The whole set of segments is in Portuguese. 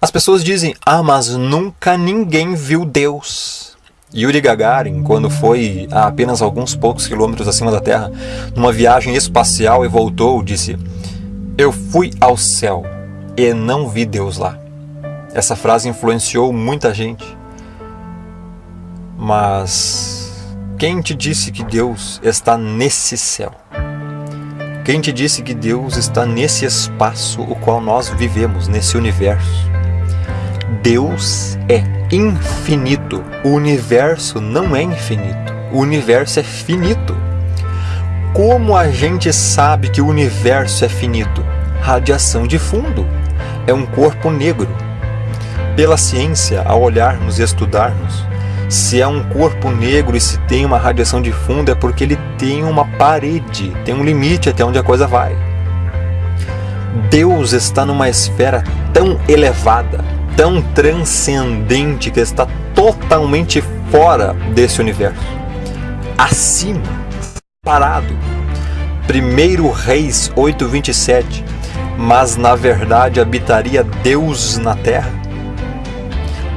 As pessoas dizem, ah, mas nunca ninguém viu Deus. Yuri Gagarin, quando foi a apenas alguns poucos quilômetros acima da Terra, numa viagem espacial e voltou, disse: Eu fui ao céu e não vi Deus lá. Essa frase influenciou muita gente. Mas quem te disse que Deus está nesse céu? Quem te disse que Deus está nesse espaço o qual nós vivemos, nesse universo? Deus é infinito. O universo não é infinito. O universo é finito. Como a gente sabe que o universo é finito? Radiação de fundo. É um corpo negro. Pela ciência, ao olharmos e estudarmos, se é um corpo negro e se tem uma radiação de fundo, é porque ele tem uma parede, tem um limite até onde a coisa vai. Deus está numa esfera tão elevada, tão transcendente, que está totalmente fora desse universo. Acima, parado. 1 Reis 8:27. Mas na verdade habitaria Deus na terra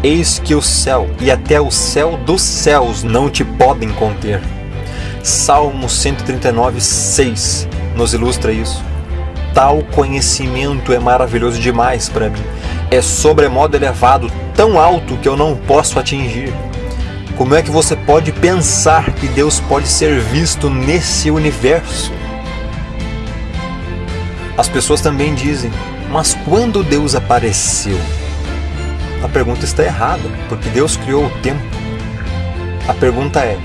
Eis que o céu e até o céu dos céus não te podem conter. Salmo 139, 6 nos ilustra isso. Tal conhecimento é maravilhoso demais para mim. É sobremodo elevado, tão alto que eu não posso atingir. Como é que você pode pensar que Deus pode ser visto nesse universo? As pessoas também dizem, mas quando Deus apareceu? a pergunta está errada, porque Deus criou o tempo. A pergunta é: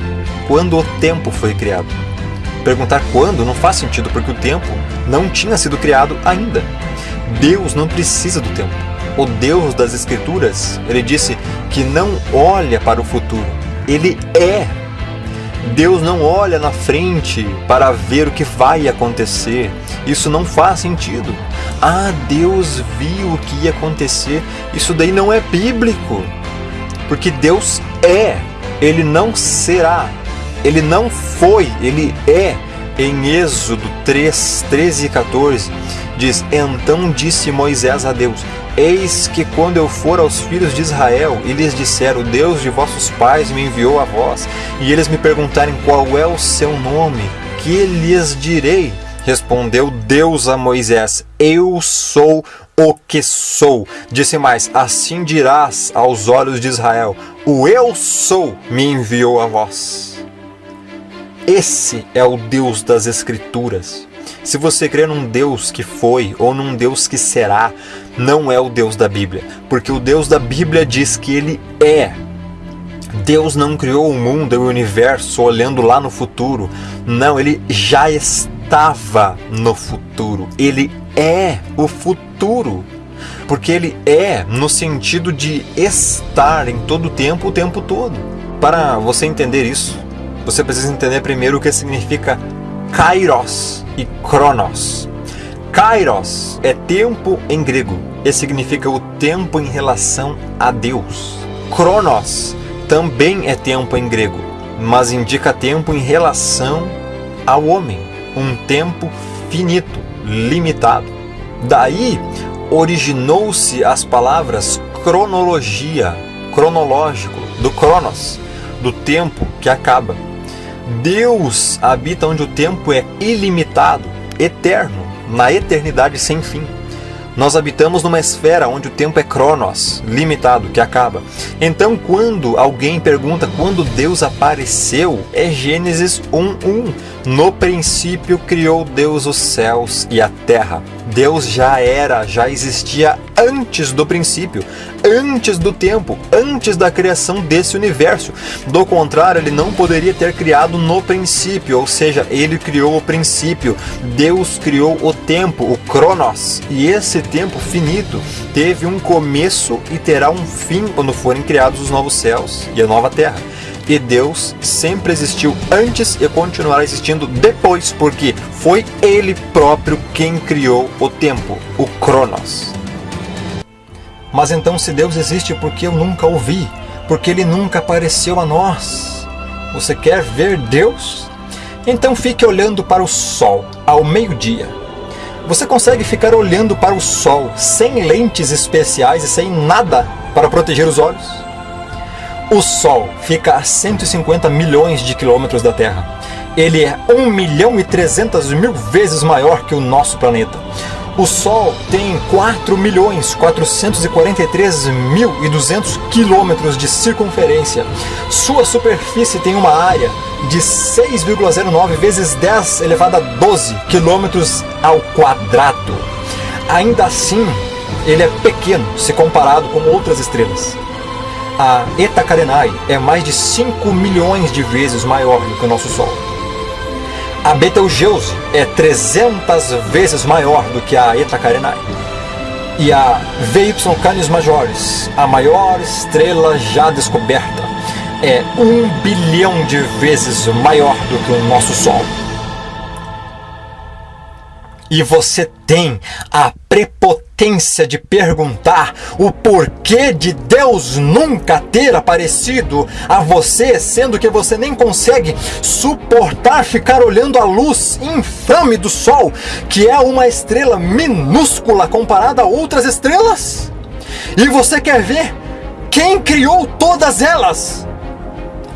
quando o tempo foi criado? Perguntar quando não faz sentido, porque o tempo não tinha sido criado ainda. Deus não precisa do tempo. O Deus das Escrituras, ele disse que não olha para o futuro, ele é Deus não olha na frente para ver o que vai acontecer. Isso não faz sentido. Ah, Deus viu o que ia acontecer. Isso daí não é bíblico. Porque Deus é, ele não será. Ele não foi, ele é. Em Êxodo 3, 13 e 14, diz: Então disse Moisés a Deus: Eis que quando eu for aos filhos de Israel e lhes disser: O Deus de vossos pais me enviou a vós, e eles me perguntarem qual é o seu nome, que lhes direi? Respondeu Deus a Moisés: Eu sou o que sou. Disse mais: Assim dirás aos olhos de Israel: O eu sou me enviou a vós. Esse é o Deus das Escrituras. Se você crê num Deus que foi ou num Deus que será, não é o Deus da Bíblia, porque o Deus da Bíblia diz que ele é. Deus não criou o mundo e o universo olhando lá no futuro. Não, ele já estava no futuro. Ele é o futuro. Porque ele é no sentido de estar em todo o tempo, o tempo todo. Para você entender isso, você precisa entender primeiro o que significa kairos e kronos. Kairos é tempo em grego e significa o tempo em relação a Deus. Kronos também é tempo em grego, mas indica tempo em relação ao homem, um tempo finito, limitado. Daí originou-se as palavras cronologia, cronológico, do cronos, do tempo que acaba. Deus habita onde o tempo é ilimitado, eterno, na eternidade sem fim. Nós habitamos numa esfera onde o tempo é cronos, limitado, que acaba. Então, quando alguém pergunta quando Deus apareceu, é Gênesis 1:1. No princípio criou Deus os céus e a terra. Deus já era, já existia antes do princípio, antes do tempo, antes da criação desse universo. Do contrário, ele não poderia ter criado no princípio, ou seja, ele criou o princípio. Deus criou o tempo, o Cronos. E esse tempo finito teve um começo e terá um fim quando forem criados os novos céus e a nova terra. E Deus sempre existiu antes e continuará existindo depois, porque foi Ele próprio quem criou o tempo, o Cronos. Mas então, se Deus existe, por que eu nunca o vi? Porque Ele nunca apareceu a nós? Você quer ver Deus? Então fique olhando para o sol ao meio-dia. Você consegue ficar olhando para o Sol sem lentes especiais e sem nada para proteger os olhos? O Sol fica a 150 milhões de quilômetros da Terra. Ele é 1 milhão e 300 mil vezes maior que o nosso planeta. O Sol tem 4 milhões 443 mil e 200 quilômetros de circunferência. Sua superfície tem uma área de 6,09 vezes 10 elevado a 12 quilômetros ao quadrado. Ainda assim, ele é pequeno se comparado com outras estrelas. A Eta Carinae é mais de 5 milhões de vezes maior do que o nosso Sol. A Betelgeuse é 300 vezes maior do que a Eta Carinae. E a VY Canis Majoris, a maior estrela já descoberta, é um bilhão de vezes maior do que o nosso Sol. E você tem a prepotência de perguntar o porquê de Deus nunca ter aparecido a você, sendo que você nem consegue suportar ficar olhando a luz infame do Sol, que é uma estrela minúscula comparada a outras estrelas? E você quer ver quem criou todas elas?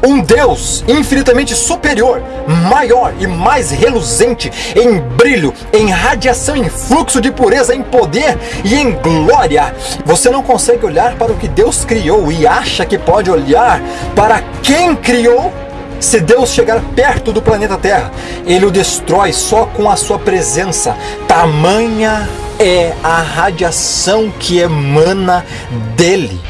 Um Deus infinitamente superior, maior e mais reluzente em brilho, em radiação, em fluxo de pureza, em poder e em glória. Você não consegue olhar para o que Deus criou e acha que pode olhar para quem criou? Se Deus chegar perto do planeta Terra, ele o destrói só com a sua presença. Tamanha é a radiação que emana dele.